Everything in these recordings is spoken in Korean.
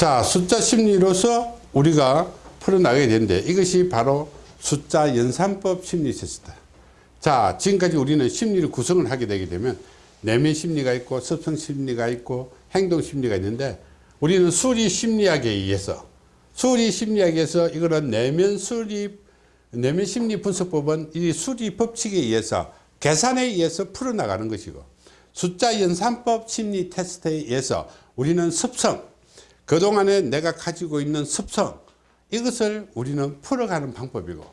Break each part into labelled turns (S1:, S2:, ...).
S1: 자 숫자 심리로서 우리가 풀어나가야 되는데 이것이 바로 숫자 연산법 심리 테스트. 자 지금까지 우리는 심리를 구성을 하게 되게 되면 내면 심리가 있고 습성 심리가 있고 행동 심리가 있는데 우리는 수리 심리학에 의해서 수리 심리학에서 이거는 내면 수리 내면 심리 분석법은 이 수리 법칙에 의해서 계산에 의해서 풀어나가는 것이고 숫자 연산법 심리 테스트에 의해서 우리는 습성 그동안에 내가 가지고 있는 습성 이것을 우리는 풀어가는 방법이고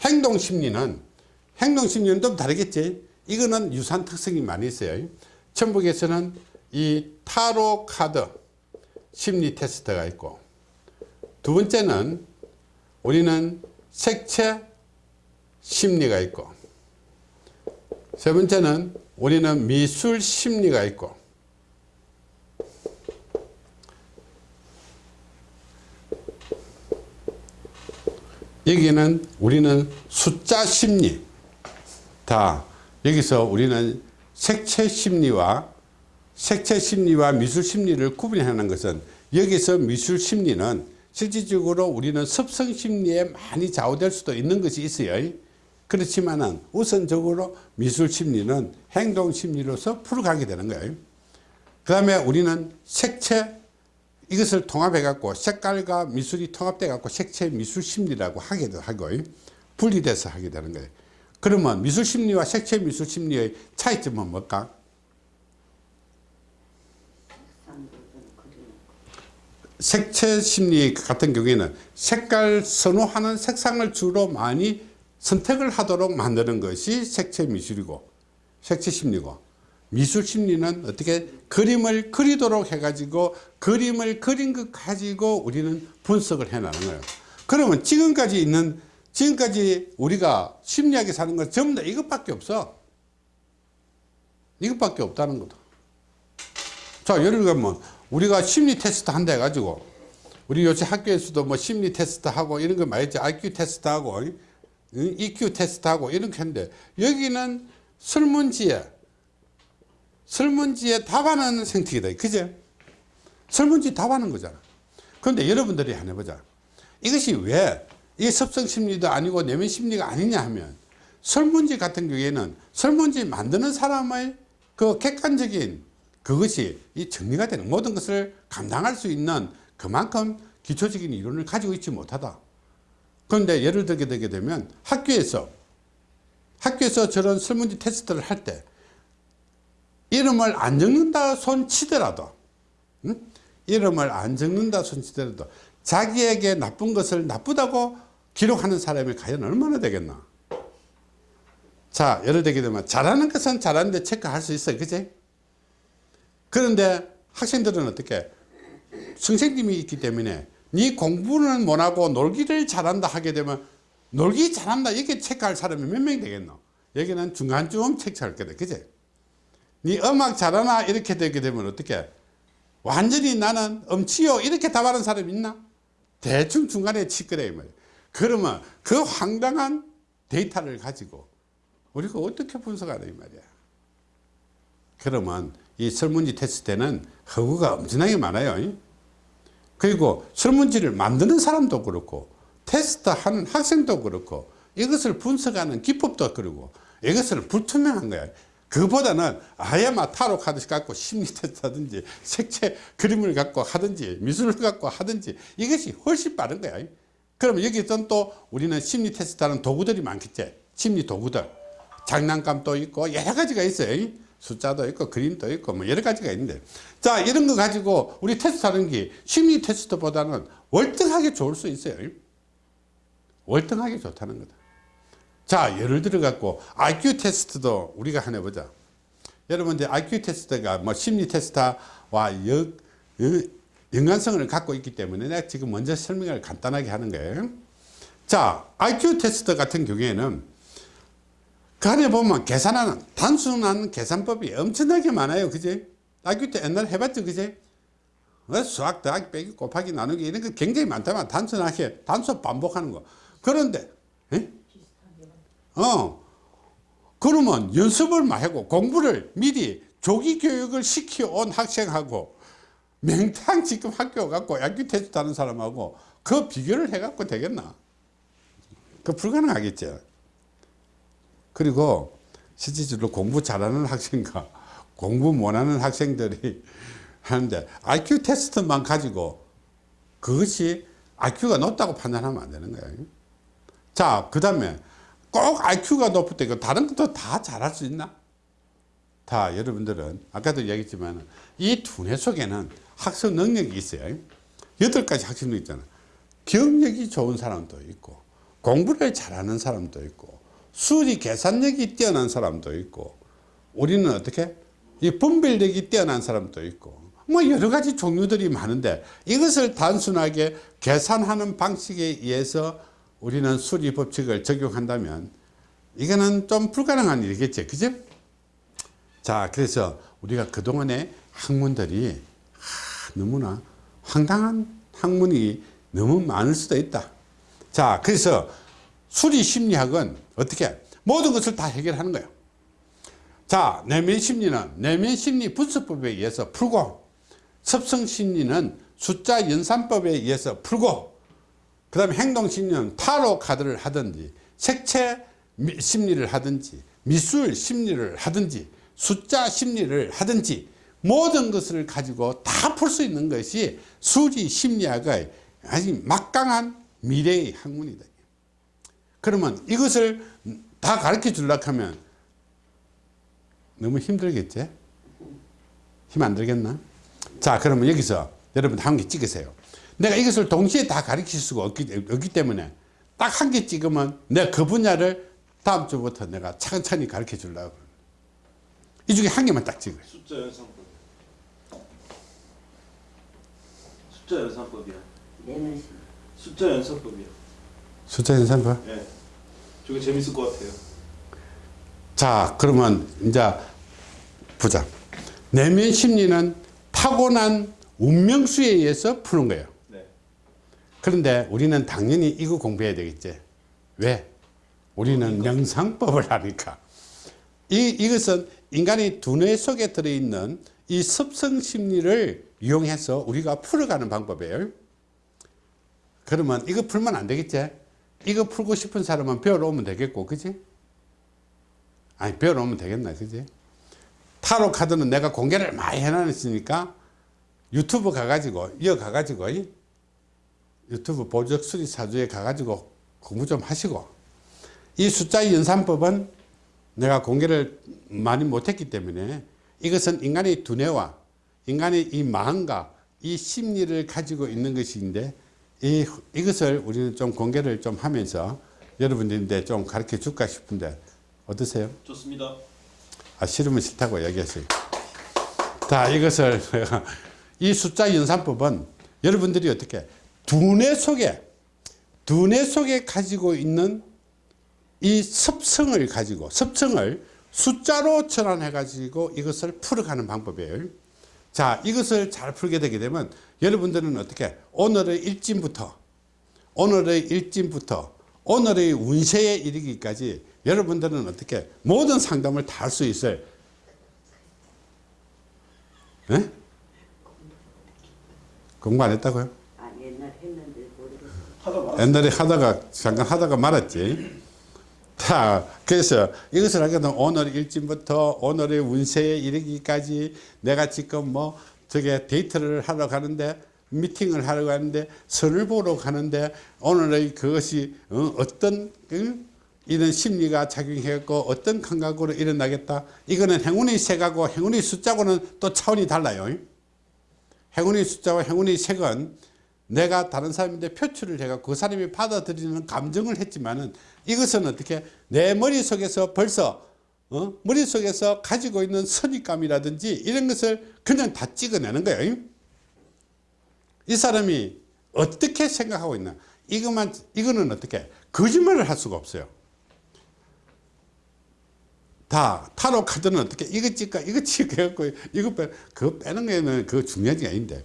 S1: 행동심리는 행동심리는 좀 다르겠지? 이거는 유사한 특성이 많이 있어요. 천북에서는 이 타로 카드 심리 테스트가 있고 두 번째는 우리는 색채 심리가 있고 세 번째는 우리는 미술 심리가 있고 여기는 우리는 숫자 심리. 다 여기서 우리는 색채 심리와 색채 심리와 미술 심리를 구분하는 것은 여기서 미술 심리는 실질적으로 우리는 습성 심리에 많이 좌우될 수도 있는 것이 있어요. 그렇지만은 우선적으로 미술 심리는 행동 심리로서 풀어가게 되는 거예요. 그 다음에 우리는 색채 이것을 통합해 갖고 색깔과 미술이 통합돼 갖고 색채 미술 심리라고 하기도 하고 분리돼서 하게 되는 거예요. 그러면 미술 심리와 색채 미술 심리의 차이점은 뭘까? 색채 심리 같은 경우에는 색깔 선호하는 색상을 주로 많이 선택을 하도록 만드는 것이 색채 미술이고 색채 심리고 미술 심리는 어떻게 그림을 그리도록 해가지고 그림을 그린 것 가지고 우리는 분석을 해나는 거예요. 그러면 지금까지 있는 지금까지 우리가 심리학에 사는 건 전부 다 이것밖에 없어. 이것밖에 없다는 거다. 자, 예를 들면 우리가 심리 테스트 한다 해가지고 우리 요새 학교에서도 뭐 심리 테스트 하고 이런 거 많이 했지. IQ 테스트 하고 EQ 테스트 하고 이런 게 했는데 여기는 설문지에 설문지에 답하는 생태계다. 그죠? 설문지 답하는 거잖아. 그런데 여러분들이 한번 해보자. 이것이 왜 이게 섭성심리도 아니고 내면심리가 아니냐 하면 설문지 같은 경우에는 설문지 만드는 사람의 그 객관적인 그것이 이 정리가 되는 모든 것을 감당할 수 있는 그만큼 기초적인 이론을 가지고 있지 못하다. 그런데 예를 들게 되게 되면 학교에서 학교에서 저런 설문지 테스트를 할 때 이름을 안 적는다 손 치더라도 응? 이름을 안 적는다 손 치더라도 자기에게 나쁜 것을 나쁘다고 기록하는 사람이 과연 얼마나 되겠나? 자 예를 들게 되면 잘하는 것은 잘하는데 체크할 수 있어요. 그지 그런데 학생들은 어떻게? 선생님이 있기 때문에 네 공부는 못하고 놀기를 잘한다 하게 되면 놀기 잘한다 이렇게 체크할 사람이 몇 명 되겠노? 여기는 중간쯤 체크할 거다 그지 네 음악 잘하나 이렇게 되게 되면 어떻게 완전히 나는 음치요 이렇게 답하는 사람 있나? 대충 중간에 치거래 말이야. 그러면 그 황당한 데이터를 가지고 우리가 어떻게 분석하냐 이 말이야. 그러면 이 설문지 테스트에는 허구가 엄청나게 많아요 그리고 설문지를 만드는 사람도 그렇고 테스트하는 학생도 그렇고 이것을 분석하는 기법도 그렇고 이것을 불투명한 거야 그보다는 아예 막 타로 카드 갖고 심리 테스트 하든지 색채 그림을 갖고 하든지 미술을 갖고 하든지 이것이 훨씬 빠른 거야. 그럼 여기선 또 우리는 심리 테스트 하는 도구들이 많겠지. 심리 도구들. 장난감도 있고 여러 가지가 있어요 숫자도 있고 그림도 있고 뭐 여러 가지가 있는데. 자 이런 거 가지고 우리 테스트 하는 게 심리 테스트보다는 월등하게 좋을 수 있어요. 월등하게 좋다는 거다 자 예를 들어 갖고 IQ 테스트도 우리가 하나 보자. 여러분들 IQ 테스트가 뭐 심리 테스트와 여, 여, 연관성을 갖고 있기 때문에 내가 지금 먼저 설명을 간단하게 하는 거예요. 자 IQ 테스트 같은 경우에는 그 안에 보면 계산하는 단순한 계산법이 엄청나게 많아요. 그지? IQ 때 옛날에 해봤죠. 그지? 어, 수학 더하기 빼기 곱하기 나누기 이런 거 굉장히 많다만 단순하게 단순 반복하는 거. 그런데 에? 어 그러면 연습을 하고 공부를 미리 조기 교육을 시켜온 학생하고 맹탕 지금 학교 갖고 IQ 테스트 하는 사람하고 그 비교를 해갖고 되겠나? 그 불가능하겠죠. 그리고 실질적으로 공부 잘하는 학생과 공부 못하는 학생들이 하는데 IQ 테스트만 가지고 그것이 IQ가 높다고 판단하면 안 되는 거예요. 자, 그 다음에 꼭 IQ가 높을 때 다른 것도 다 잘할 수 있나? 다 여러분들은 아까도 얘기했지만 이 두뇌 속에는 학습 능력이 있어요. 여덟 가지 학습 능력 있잖아. 기억력이 좋은 사람도 있고 공부를 잘하는 사람도 있고 수리 계산력이 뛰어난 사람도 있고 우리는 어떻게 이 분별력이 뛰어난 사람도 있고 뭐 여러 가지 종류들이 많은데 이것을 단순하게 계산하는 방식에 의해서 우리는 수리 법칙을 적용한다면 이거는 좀 불가능한 일이겠죠 그죠 자 그래서 우리가 그동안에 학문들이 하, 너무나 황당한 학문이 너무 많을 수도 있다. 자 그래서 수리 심리학은 어떻게 모든 것을 다 해결하는 거예요. 자 내면 심리는 내면 심리 분석법에 의해서 풀고 습성 심리는 숫자 연산법에 의해서 풀고 그 다음에 행동 심리는 타로 카드를 하든지 색채 미- 심리를 하든지 미술 심리를 하든지 숫자 심리를 하든지 모든 것을 가지고 다 풀 수 있는 것이 수리 심리학의 아주 막강한 미래의 학문이다. 그러면 이것을 다 가르쳐 주려고 하면 너무 힘들겠지? 힘 안 들겠나? 자 그러면 여기서 여러분 한 개 찍으세요. 내가 이것을 동시에 다 가르칠 수가 없기, 없기 때문에 딱 한 개 찍으면 내가 그 분야를 다음 주부터 내가 차근차근히 가르쳐 주려고. 이 중에 한 개만 딱 찍어요.
S2: 숫자 연산법. 숫자 연산법이야.
S3: 내면
S2: 숫자 연산법이야.
S1: 숫자 연산법.
S2: 예. 저게 재밌을 것 같아요.
S1: 자 그러면 이제 보자 내면 심리는 타고난 운명수에 의해서 푸는 거예요
S2: 네.
S1: 그런데 우리는 당연히 이거 공부해야 되겠지. 왜? 우리는 명상법을 하니까. 이, 이것은 인간의 두뇌 속에 들어있는 이 습성 심리를 이용해서 우리가 풀어가는 방법이에요. 그러면 이거 풀면 안 되겠지? 이거 풀고 싶은 사람은 배우러 오면 되겠고 그지? 아니 배워놓으면 되겠나 그지? 타로 카드는 내가 공개를 많이 해놨으니까 유튜브 가가지고 이어 가가지고 이 유튜브 보적 수리 사주에 가가지고 공부 좀 하시고 이 숫자 연산법은 내가 공개를 많이 못했기 때문에 이것은 인간의 두뇌와 인간의 이 마음과 이 심리를 가지고 있는 것인데 이, 이것을 우리는 좀 공개를 좀 하면서 여러분들인데 좀 가르쳐 줄까 싶은데 어떠세요?
S2: 좋습니다.
S1: 아, 싫으면 싫다고 얘기하세요. 자, 이것을, 이 숫자 연산법은 여러분들이 어떻게, 두뇌 속에, 두뇌 속에 가지고 있는 이 습성을 가지고, 습성을 숫자로 전환해 가지고 이것을 풀어가는 방법이에요. 자, 이것을 잘 풀게 되게 되면 여러분들은 어떻게, 오늘의 일진부터, 오늘의 일진부터, 오늘의 운세에 이르기까지 여러분들은 어떻게 모든 상담을 다 할 수 있어요. 예? 공부 안 했다고요?
S3: 아 옛날 했는데 모르겠어.
S2: 하다 말.
S1: 옛날에 하다가 잠깐 하다가 말았지. 자, 그래서 이것을 되면 오늘 일진부터 오늘의 운세에 이르기까지 내가 지금 뭐 저게 데이트를 하러 가는데 미팅을 하러 가는데 선을 보러 가는데 오늘의 그것이 어, 어떤 그 이런 심리가 작용했고 어떤 감각으로 일어나겠다. 이거는 행운의 색하고 행운의 숫자고는 또 차원이 달라요. 행운의 숫자와 행운의 색은 내가 다른 사람인데 표출을 해가 그 사람이 받아들이는 감정을 했지만은 이것은 어떻게 내 머릿속에서 벌써 어? 머릿속에서 가지고 있는 선입감이라든지 이런 것을 그냥 다 찍어내는 거예요. 이 사람이 어떻게 생각하고 있나 이것만 이거는 어떻게 거짓말을 할 수가 없어요. 다 타로 카드는 어떻게 이거 찍까 이거 찍고 이거 빼 그거 빼는 거는 그 중요한 게 아닌데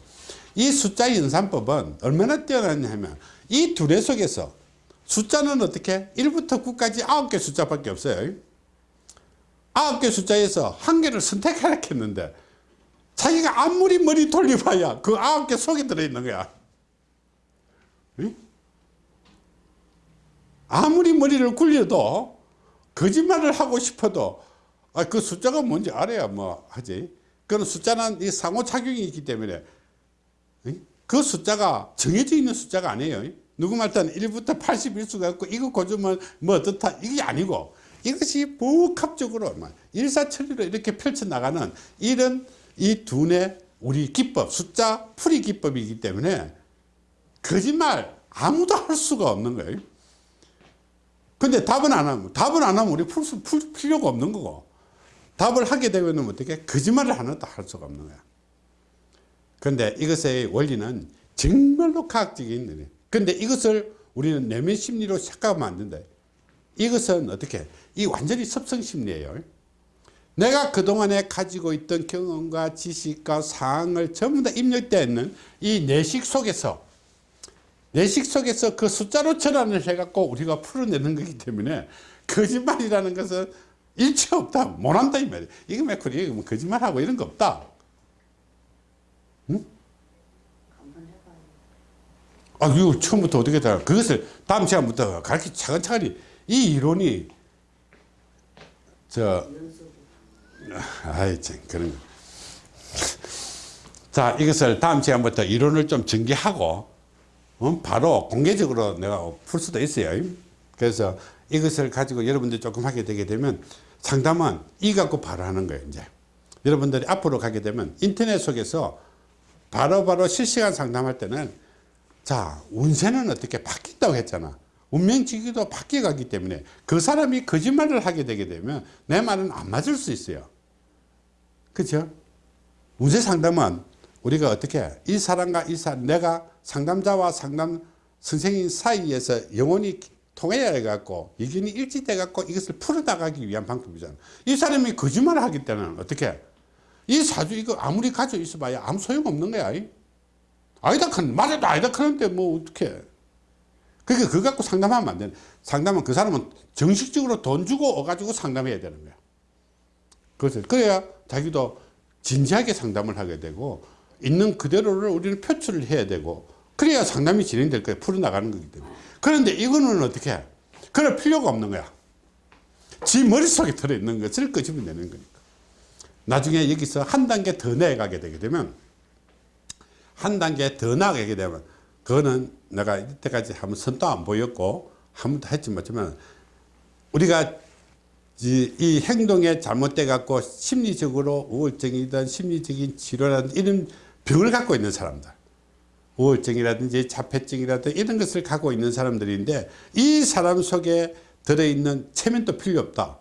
S1: 이 숫자 연산법은 얼마나 뛰어나냐 하면 이 두뇌 속에서 숫자는 어떻게 1부터 9까지 9개 숫자밖에 없어요 9개 숫자에서 한 개를 선택하라 했는데 자기가 아무리 머리 돌려봐야 그 아홉 개 속에 들어있는 거야. 응? 아무리 머리를 굴려도 거짓말을 하고 싶어도 아, 그 숫자가 뭔지 알아야 뭐 하지. 그런 숫자는 이 상호작용이 있기 때문에 응? 그 숫자가 정해져 있는 숫자가 아니에요. 누구 말따는 1부터 81수가 있고 이거 고주면 뭐 어떻다 이게 아니고 이것이 복합적으로 막 일사천리로 이렇게 펼쳐나가는 이런 이 두뇌 우리 기법 숫자 풀이 기법이기 때문에 거짓말 아무도 할 수가 없는 거예요. 근데 답은 안 하면 답을 안 하면 우리 풀, 수, 풀 필요가 없는 거고 답을 하게 되면 어떻게 거짓말을 하나도 할 수가 없는 거야. 근데 이것의 원리는 정말로 과학적인 일이에요. 근데 이것을 우리는 내면 심리로 착각하면 안 된다. 이것은 어떻게 이 완전히 섭성 심리예요. 내가 그동안에 가지고 있던 경험과 지식과 사항을 전부 다 입력되어 있는 이 내식 속에서 내식 속에서 그 숫자로 전환을 해갖고 우리가 풀어내는 거기 때문에 거짓말이라는 것은 일체 없다. 못한다 이 말이야. 이거? 이거 뭐 거짓말하고 이런 거 없다. 아, 이거 처음부터 어떻게 다 그것을 다음 시간부터 가르치 차근차근히 이 이론이 저. 아이 참 그런 거. 자 이것을 다음 시간부터 이론을 좀 전개하고 어, 바로 공개적으로 내가 풀 수도 있어요 그래서 이것을 가지고 여러분들이 조금 하게 되게 되면 상담은 이 갖고 바로 하는 거예요 이제 여러분들이 앞으로 가게 되면 인터넷 속에서 바로 바로 실시간 상담할 때는 자 운세는 어떻게 바뀐다고 했잖아. 운명지기도 바뀌어가기 때문에 그 사람이 거짓말을 하게 되게 되면 내 말은 안 맞을 수 있어요. 그렇죠 운세 상담은 우리가 어떻게 이 사람과 이 사람 내가 상담자와 상담 선생님 사이에서 영혼이 통해야 해갖고 의견이 일치돼 갖고 이것을 풀어나가기 위한 방법이잖아. 이 사람이 거짓말을 하기 때는 어떻게 이 사주 이거 아무리 가지고 있어봐야 아무 소용없는 거야 아니다 큰 말해도 아니다 크는데 뭐 어떻게 그러니까 그거 갖고 상담하면 안 되는 상담은 그 사람은 정식적으로 돈 주고 어가지고 상담해야 되는 거야. 그래서 그래야 자기도 진지하게 상담을 하게 되고 있는 그대로를 우리는 표출을 해야 되고 그래야 상담이 진행될 거예요 풀어나가는 거기 때문에. 그런데 이거는 어떻게 해? 그럴 필요가 없는 거야. 지 머릿속에 들어있는 것을 끄집어내는 거니까 나중에 여기서 한 단계 더 내려가게 되게 되면 한 단계 더 나가게 되면 그거는 내가 이때까지 한번 선도 안 보였고 한 번도 했지 못하지만 우리가 이, 이 행동에 잘못돼 갖고 심리적으로 우울증이든 심리적인 치료라든 이런 병을 갖고 있는 사람들 우울증이라든지 자폐증이라든지 이런 것을 갖고 있는 사람들인데 이 사람 속에 들어있는 체면도 필요 없다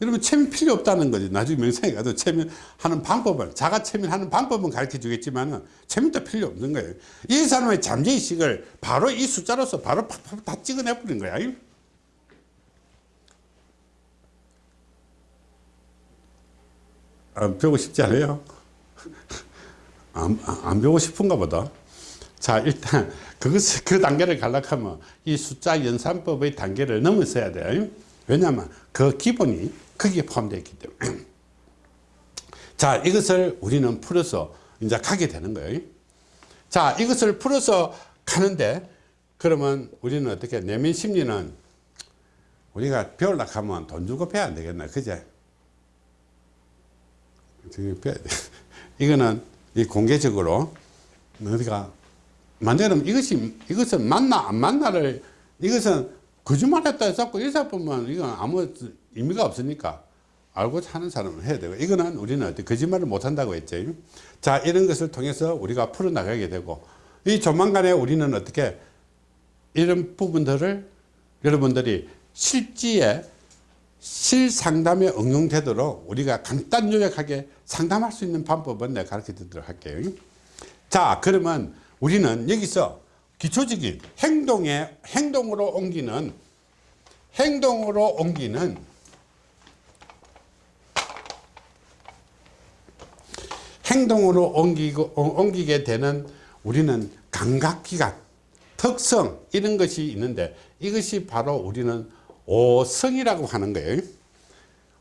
S1: 여러분 체면 필요 없다는 거지 나중에 명상에 가도 체면하는 방법을 자가 체면하는 방법은 가르쳐 주겠지만 체면도 필요 없는 거예요 이 사람의 잠재의식을 바로 이 숫자로서 바로 팍팍 다 찍어내 버린 거야 안 배우고 싶지 않아요? 안, 안 배우고 싶은가 보다. 자, 일단, 그것을, 그 단계를 가려면 이 숫자 연산법의 단계를 넘어서야 돼요. 왜냐하면 그 기본이 거기에 포함되어 있기 때문에. 자, 이것을 우리는 풀어서 이제 가게 되는 거예요. 자, 이것을 풀어서 가는데, 그러면 우리는 어떻게, 내면 심리는 우리가 배우려고 하면 돈 주고 배워야 안 되겠나, 그제? 이거는 이 공개적으로 우리가 만약에 이것이 이것은 맞나 안 맞나를 이것은 거짓말했다 해서 일사 보면 이건 아무 의미가 없으니까 알고 하는 사람은 해야 되고 이거는 우리는 어떻게 거짓말을 못 한다고 했죠. 자 이런 것을 통해서 우리가 풀어 나가게 되고 이 조만간에 우리는 어떻게 이런 부분들을 여러분들이 실지에 실상담에 응용되도록 우리가 간단 요약하게 상담할 수 있는 방법은 내가 가르쳐 드리도록 할게요. 자, 그러면 우리는 여기서 기초적인 행동에, 행동으로 옮기는, 행동으로 옮기는 행동으로 옮기고, 어, 옮기게 되는 우리는 감각기관, 특성, 이런 것이 있는데 이것이 바로 우리는 오성이라고 하는 거예요.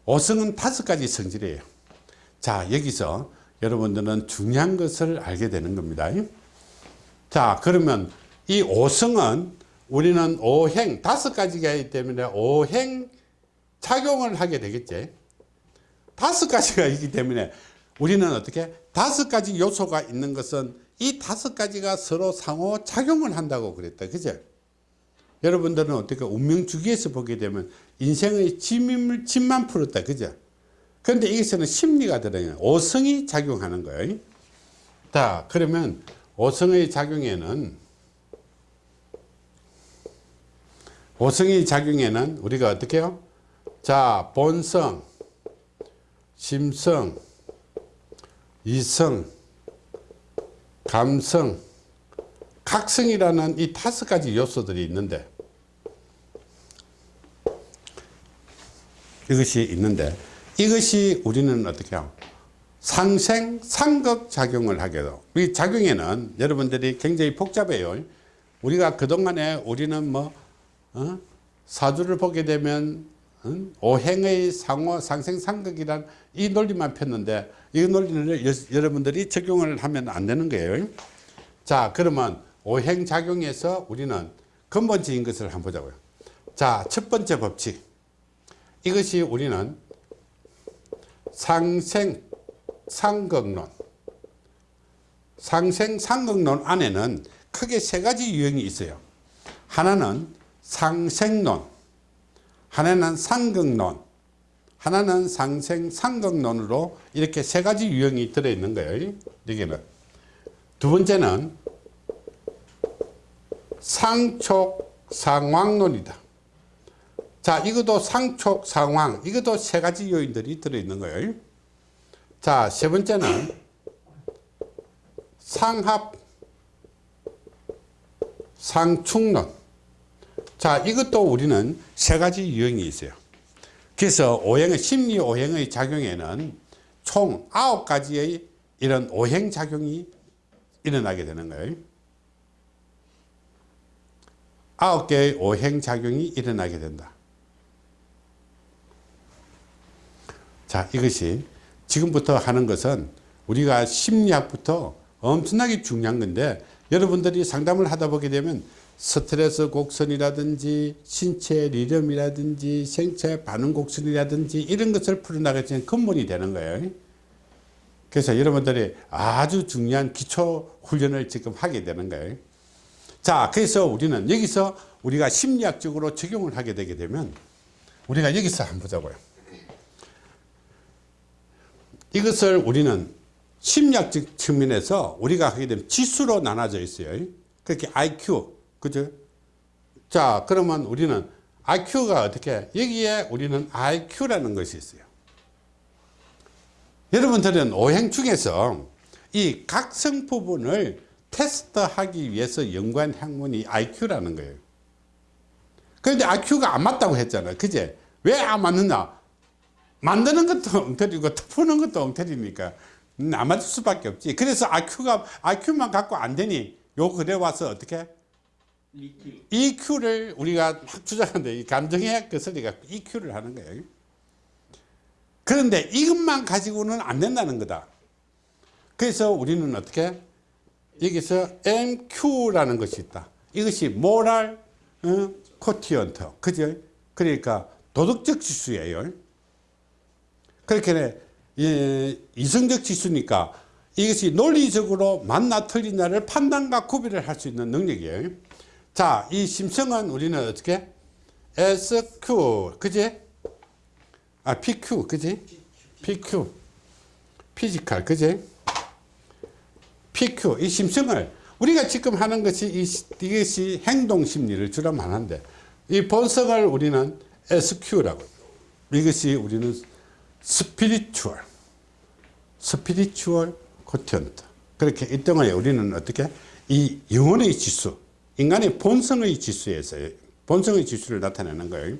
S1: 오성은 다섯 가지 성질이에요. 자, 여기서 여러분들은 중요한 것을 알게 되는 겁니다. 자, 그러면 이 오성은 우리는 오행 다섯 가지가 있기 때문에 오행 작용을 하게 되겠지. 다섯 가지가 있기 때문에 우리는 어떻게 다섯 가지 요소가 있는 것은 이 다섯 가지가 서로 상호 작용을 한다고 그랬다. 그죠? 여러분들은 어떻게 운명 주기에서 보게 되면 인생의 짐을 짐만 풀었다. 그죠? 그런데 여기서는 심리가 들어요. 오성이 작용하는 거예요. 자, 그러면 오성의 작용에는 오성의 작용에는 우리가 어떻게 해요? 자, 본성, 심성, 이성, 감성, 각성이라는 이 다섯 가지 요소들이 있는데 이것이 있는데 이것이 우리는 어떻게 해요? 상생, 상극 작용을 하게 돼요. 이 작용에는 여러분들이 굉장히 복잡해요. 우리가 그동안에 우리는 뭐, 어? 사주를 보게 되면 응? 오행의 상호, 상생, 상극이란 이 논리만 폈는데 이 논리를 여, 여러분들이 적용을 하면 안 되는 거예요. 자, 그러면 오행 작용에서 우리는 근본적인 것을 한번 보자고요. 자, 첫 번째 법칙. 이것이 우리는 상생, 상극론. 상생, 상극론 안에는 크게 세 가지 유형이 있어요. 하나는 상생론, 하나는 상극론, 하나는 상생, 상극론으로 이렇게 세 가지 유형이 들어있는 거예요. 여기는. 두 번째는 상촉, 상왕론이다. 자, 이것도 상촉, 상황, 이것도 세 가지 요인들이 들어있는 거예요. 자, 세 번째는 상합, 상충론. 자, 이것도 우리는 세 가지 유형이 있어요. 그래서 오행의, 심리 오행의 작용에는 총 아홉 가지의 이런 오행 작용이 일어나게 되는 거예요. 아홉 개의 오행 작용이 일어나게 된다. 자, 이것이 지금부터 하는 것은 우리가 심리학부터 엄청나게 중요한 건데 여러분들이 상담을 하다 보게 되면 스트레스 곡선이라든지 신체 리듬이라든지 생체 반응 곡선이라든지 이런 것을 풀어나가는 근본이 되는 거예요. 그래서 여러분들이 아주 중요한 기초 훈련을 지금 하게 되는 거예요. 자, 그래서 우리는 여기서 우리가 심리학적으로 적용을 하게 되게 되면 우리가 여기서 한번 보자고요. 이것을 우리는 심리학적 측면에서 우리가 하게 되면 지수로 나눠져 있어요. 그렇게 IQ, 그죠? 자, 그러면 우리는 IQ가 어떻게, 여기에 우리는 IQ라는 것이 있어요. 여러분들은 오행 중에서 이 각성 부분을 테스트하기 위해서 연구한 학문이 IQ라는 거예요. 그런데 IQ가 안 맞다고 했잖아요. 그제? 왜 안 맞느냐? 만드는 것도 엉터리고 푸는 것도 엉터리니까 음, 안 맞을 수밖에 없지. 그래서 IQ가, IQ만 갖고 안 되니 요 글에 와서 어떻게? EQ를 우리가 이 감정의 그 소리가 EQ를 하는 거예요. 그런데 이것만 가지고는 안 된다는 거다. 그래서 우리는 어떻게? 여기서 MQ라는 것이 있다. 이것이 모랄 어, quotient. 그죠? 그러니까 도덕적 지수예요. 그렇게 예, 이성적 지수니까 이것이 논리적으로 맞나 틀리나를 판단과 구별을 할 수 있는 능력이에요. 자, 이 심성은 우리는 어떻게? SQ, 그지? 아, PQ, 그지? PQ. physical, 그지? PQ, 이 심성을 우리가 지금 하는 것이 이, 이것이 행동 심리를 주로 말하는데 이 본성을 우리는 SQ라고. 이것이 우리는 spiritual, spiritual quotient. 그렇게 이 동안에 우리는 어떻게? 이 영혼의 지수, 인간의 본성의 지수에서 본성의 지수를 나타내는 거예요.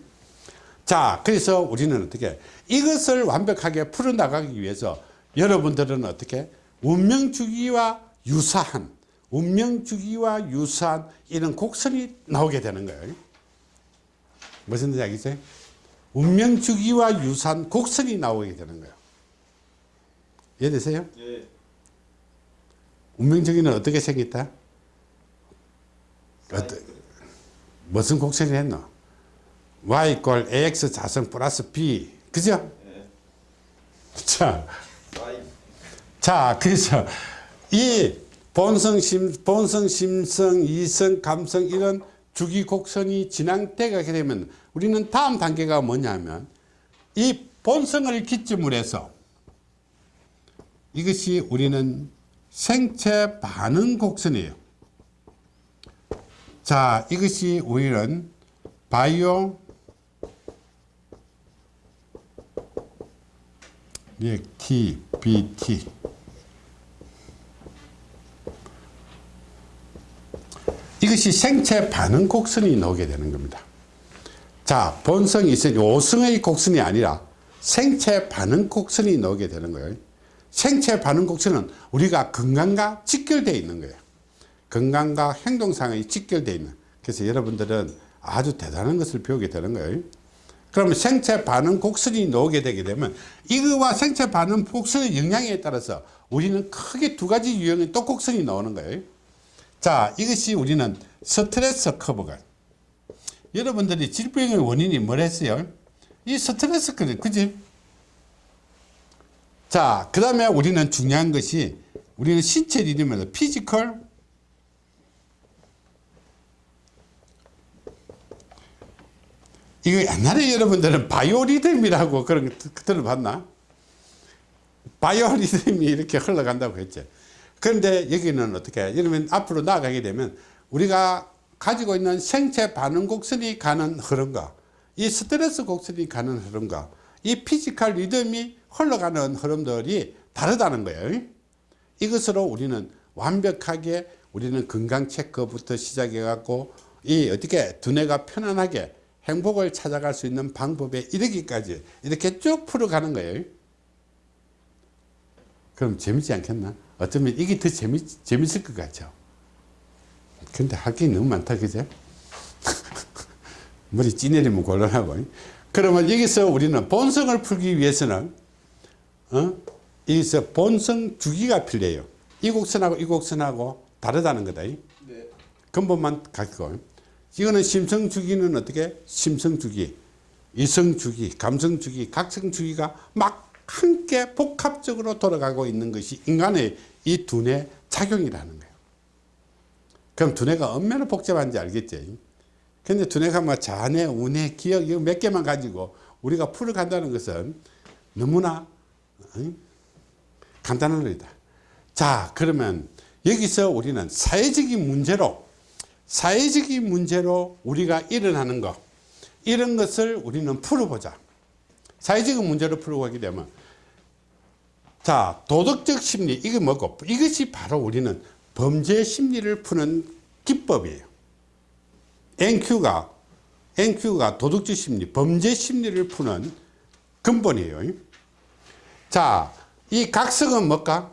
S1: 자, 그래서 우리는 어떻게 이것을 완벽하게 풀어나가기 위해서 여러분들은 어떻게 운명주기와 유사한 운명주기와 유사한 이런 곡선이 나오게 되는 거예요. 무슨 이야기죠? 운명주기와 유사한 곡선이 나오게 되는 거예요. 이해되세요?
S2: 예.
S1: 운명주기는 어떻게 생겼다? 어떠, 무슨 곡선을 했노? y 이꼴 ax 자성 플러스 b 그죠?
S2: 예.
S1: 자. 자 그래서 이 본성 심 본성 심성 이성 감성 이런 주기 곡선이 진행되게 되면 우리는 다음 단계가 뭐냐면 이 본성을 기점으로 해서 이것이 우리는 생체 반응 곡선이에요. 자, 이것이 우리는 바이오 예, T, BT 이것이 생체 반응 곡선이 나오게 되는 겁니다. 자, 본성이 있으니 오승의 곡선이 아니라 생체 반응 곡선이 나오게 되는 거예요. 생체 반응 곡선은 우리가 건강과 직결되어 있는 거예요. 건강과 행동상이 직결되어 있는. 그래서 여러분들은 아주 대단한 것을 배우게 되는 거예요. 그러면 생체 반응 곡선이 나오게 되게 되면 이거와 생체 반응 곡선의 영향에 따라서 우리는 크게 두 가지 유형의 또 곡선이 나오는 거예요. 자, 이것이 우리는 스트레스 커브가. 여러분들이 질병의 원인이 뭐랬어요? 이 스트레스 커브, 그지? 자, 그 다음에 우리는 중요한 것이 우리는 신체 리듬에서 physical, 이거 옛날에 여러분들은 바이오리듬이라고 그런 거 들- 들어봤나? 바이오리듬이 이렇게 흘러간다고 했죠. 그런데 여기는 어떻게 해? 이러면 앞으로 나아가게 되면 우리가 가지고 있는 생체 반응 곡선이 가는 흐름과 이 스트레스 곡선이 가는 흐름과 이 physical 리듬이 흘러가는 흐름들이 다르다는 거예요. 이것으로 우리는 완벽하게 우리는 건강 체크부터 시작해 갖고 이 어떻게 두뇌가 편안하게 행복을 찾아갈 수 있는 방법에 이르기까지 이렇게 쭉 풀어가는 거예요. 그럼 재밌지 않겠나? 어쩌면 이게 더 재밌, 재밌을 것 같죠. 근데 할 게 너무 많다, 그죠? 머리 찌내리면 곤란하고. 그러면 여기서 우리는 본성을 풀기 위해서는, 어? 여기서 본성 주기가 필요해요. 이 곡선하고 이 곡선하고 다르다는 거다.
S2: 네.
S1: 근본만 갖고. 이거는 심성 주기는 어떻게? 심성 주기, 이성 주기, 감성 주기, 각성 주기가 막 함께 복합적으로 돌아가고 있는 것이 인간의 이 두뇌 작용이라는 거예요. 그럼 두뇌가 얼마나 복잡한지 알겠지? 근데 두뇌가 뭐 자뇌, 우뇌, 기억 이거 몇 개만 가지고 우리가 풀어간다는 것은 너무나 어? 간단한 일이다. 자, 그러면 여기서 우리는 사회적인 문제로 사회적인 문제로 우리가 일어나는 것 이런 것을 우리는 풀어보자. 사회적인 문제를 풀어가게 되면 자 도덕적 심리 이게 뭐고 이것이 바로 우리는 범죄 심리를 푸는 기법이에요. NQ가 NQ가 도덕적 심리 범죄 심리를 푸는 근본이에요. 자, 이 각성은 뭘까?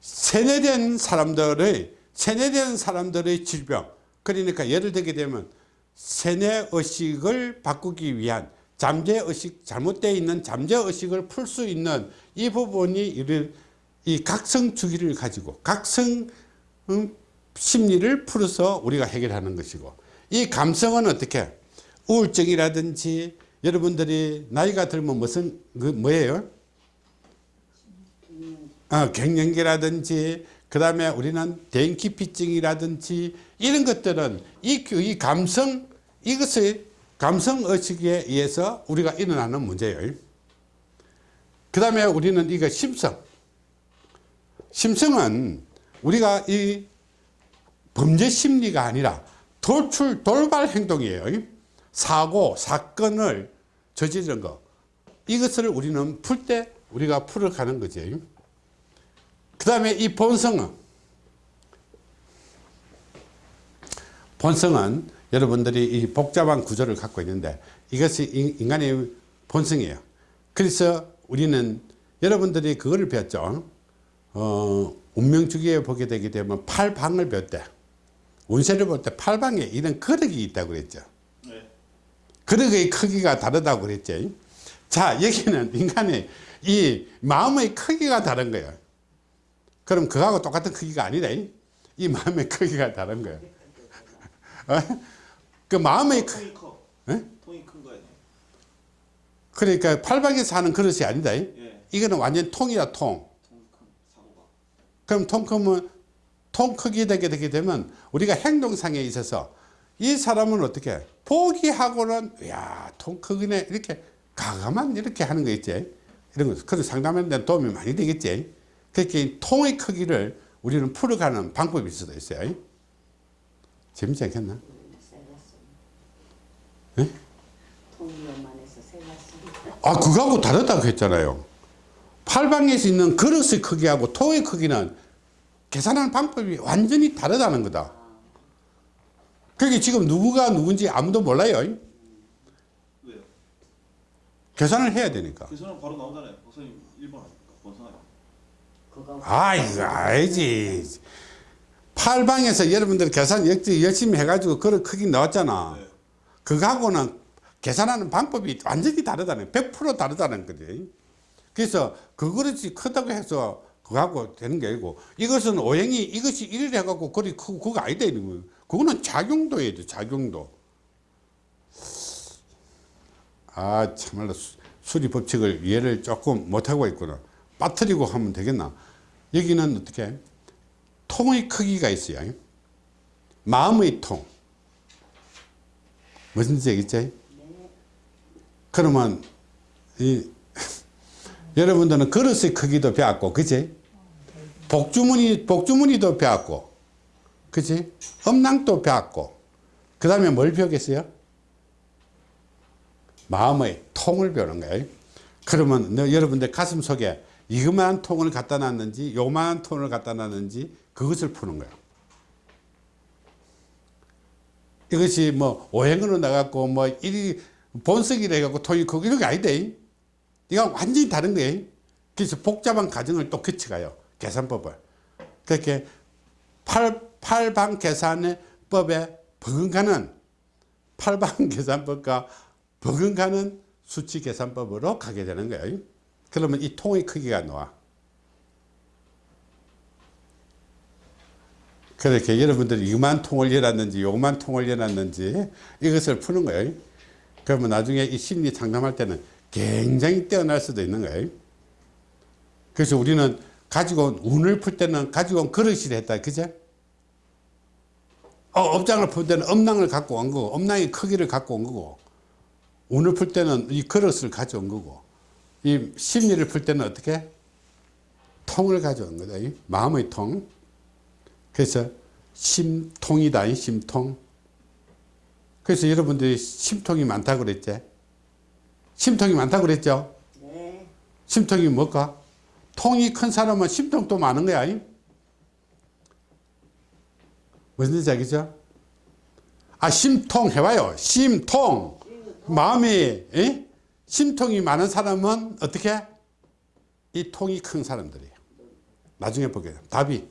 S1: 세뇌된 사람들의 세뇌된 사람들의 질병 그러니까 예를 들게 되면 세뇌 의식을 바꾸기 위한 잠재 의식 잘못되어 있는 잠재 의식을 풀 수 있는 이 부분이 이런 이 각성 주기를 가지고 각성 음, 심리를 풀어서 우리가 해결하는 것이고 이 감성은 어떻게 우울증이라든지 여러분들이 나이가 들면 무슨 그 뭐예요? 어, 갱년기라든지 그 다음에 우리는 대인기피증이라든지 이런 것들은 이, 그- 이 감성 이것의 감성 의식에 의해서 우리가 일어나는 문제예요. 그 다음에 우리는 이거 심성. 심성은 우리가 이 범죄 심리가 아니라 돌출, 돌발 행동이에요. 사고, 사건을 저지른 거. 이것을 우리는 풀 때 우리가 풀어가는 거지. 그 다음에 이 본성은 본성은 여러분들이 이 복잡한 구조를 갖고 있는데 이것이 인- 인간의 본성이에요. 그래서 우리는 여러분들이 그거를 배웠죠. 어, 운명주기에 보게 되게 되면 팔방을 배웠대. 운세를 볼 때 팔방에 이런 그릇이 있다고 그랬죠.
S2: 네.
S1: 그릇의 크기가 다르다고 그랬죠. 자, 여기는 인간의 이 마음의 크기가 다른 거예요. 그럼 그거하고 똑같은 크기가 아니다. 이 마음의 크기가 다른 거예요. 어? 그 마음의 크,
S2: 통이 커.
S1: 예?
S2: 통이 큰 거예요.
S1: 그러니까 팔방에서 하는 그릇이 아니다.
S2: 예.
S1: 이거는 완전 통이다 통. 그럼 통 크면 통 크기 되게 되게 되면 우리가 행동상에 있어서 이 사람은 어떻게 포기하고는 야통 크기네 이렇게 가가만 이렇게 하는 거 있지 이런 거 그래서 상담하는 데 도움이 많이 되겠지 그렇게 이 통의 크기를 우리는 풀어가는 방법이 수도 있어요 재밌지 않겠나? 예?
S3: 세갔습니다.
S1: 아 그거하고 다르다고 했잖아요 팔방에서 있는 그릇의 크기하고 통의 크기는 계산하는 방법이 완전히 다르다는 거다 그게 지금 누구가 누군지 아무도 몰라요
S2: 왜요?
S1: 계산을 해야 되니까
S2: 계산은 바로 나오잖아요. 선생님 1번 아닙니까? 번선 아
S1: 이거 알지. 팔방에서 여러분들 계산 열심히 해가지고 그런 크기
S2: 네.
S1: 그거하고는 계산하는 방법이 완전히 다르다는 100% 다르다는 거지. 그래서 그 그릇이 크다고 해서 그거하고 되는 게 아니고 이것은 오행이 이것이 이래 해갖고 그리 크고 그거 아니다 이런 거예요. 그거는 작용도예요 돼, 작용도. 아 참말로 수- 수리 법칙을 이해를 조금 못하고 있구나 빠뜨리고 하면 되겠나 여기는 어떻게 통의 크기가 있어요 마음의 통 무슨 뜻 알겠지? 그러면 이 여러분들은 그릇의 크기도 배웠고 그치? 복주머니 복주머니도 배웠고 그치? 음낭도 배웠고 그 다음에 뭘 배우겠어요? 마음의 통을 배우는 거예요 그러면 너, 여러분들 가슴 속에 이그마한 통을 갖다 놨는지 요만한 통을 갖다 놨는지 그것을 푸는 거예요. 이것이 뭐 오행으로 나갔고 뭐 일이 본석이라 해갖고 통이 크고 이런 게 아니다 이건 완전히 다른 거예요. 그래서 복잡한 과정을 또 거쳐가요 계산법을. 그렇게 팔, 팔방 계산의 법에 버금가는 팔방 계산법과 버금가는 수치 계산법으로 가게 되는 거예요 그러면 이 통의 크기가 나와. 그렇게 여러분들이 이만 통을 열었는지 요만 통을 열었는지 이것을 푸는 거예요. 그러면 나중에 이 심리 상담할 때는 굉장히 뛰어날 수도 있는 거예요. 그래서 우리는 가지고 온 운을 풀 때는 가지고 온 그릇이라 했다. 그제? 어, 업장을 풀 때는 음낭을 갖고 온 거고 음낭의 크기를 갖고 온 거고 운을 풀 때는 이 그릇을 가져온 거고 이 심리를 풀 때는 어떻게? 통을 가져온 거다 이 마음의 통. 그래서 심통이다 이 심통. 그래서 여러분들이 심통이 많다고 그랬지? 심통이 많다고 그랬죠?
S3: 네.
S1: 심통이 뭘까? 통이 큰 사람은 심통도 많은 거야 이? 무슨 알겠죠? 아 심통 해봐요. 심통. 마음이 에? 심통이 많은 사람은 어떻게 이 통이 큰 사람들이에요 나중에 보게 돼요 답이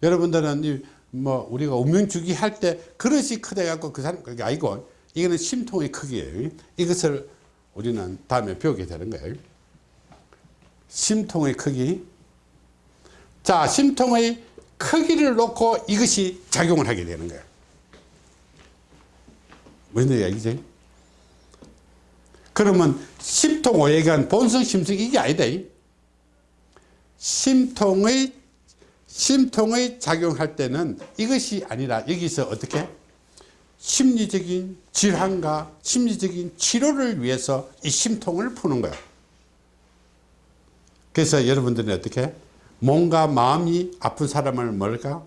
S1: 여러분들은 이 뭐 우리가 운명주기 할 때 그릇이 크다 갖고 그 사람 그게 아니고 이거는 심통의 크기예요. 이것을 우리는 다음에 배우게 되는 거예요. 심통의 크기. 자, 심통의 크기를 놓고 이것이 작용을 하게 되는 거예요. 무슨 얘기지? 그러면 심통 오해간 본성 심성 이게 아니다. 심통의 심통의 작용할 때는 이것이 아니라 여기서 어떻게 심리적인 질환과 심리적인 치료를 위해서 이 심통을 푸는 거예요. 그래서 여러분들은 어떻게 몸과 마음이 아픈 사람을 뭘까?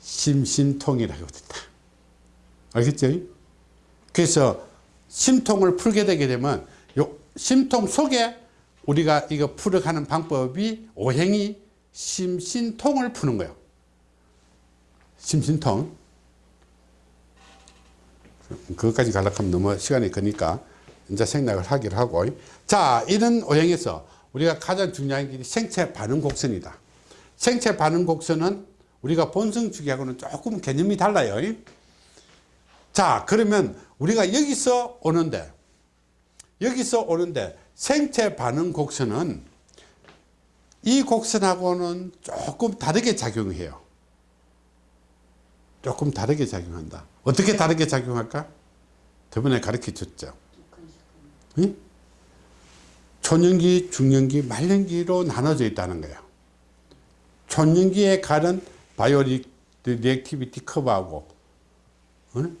S1: 심신통이라고 했다. 알겠죠? 그래서 심통을 풀게 되게 되면 요 심통 속에 우리가 이거 풀어가는 방법이 오행이 심신통을 푸는 거예요. 심신통. 그것까지 가려면 너무 시간이 거니까 이제 생략을 하기로 하고. 자, 이런 오행에서 우리가 가장 중요한 게 생체 반응 곡선이다. 생체 반응 곡선은 우리가 본성 주기하고는 조금 개념이 달라요. 자, 그러면 우리가 여기서 오는데, 여기서 오는데 생체 반응 곡선은 이 곡선하고는 조금 다르게 작용해요. 조금 다르게 작용한다. 어떻게 다르게 작용할까? 저번에 가르쳐 줬죠. 응? 초년기, 중년기, 말년기로 나눠져 있다는 거예요. 초년기에 가는 bio reactivity curve하고 어?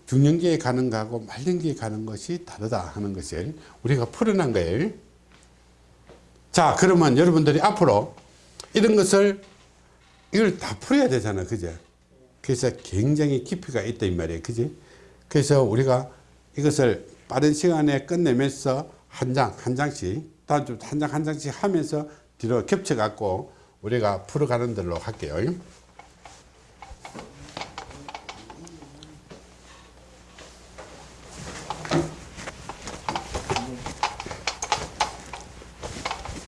S1: 중년기에 가는 거하고 말년기에 가는 것이 다르다 하는 것을 우리가 풀어난 거예요. 자 그러면 여러분들이 앞으로 이런 것을 이걸 다 풀어야 되잖아. 그제? 그래서 굉장히 깊이가 있다 이 말이에요. 그지 그래서 우리가 이것을 빠른 시간에 끝내면서 한 장 한 장씩 다한 장한 장씩 하면서 뒤로 겹쳐 갖고 우리가 풀어가는 대로 할게요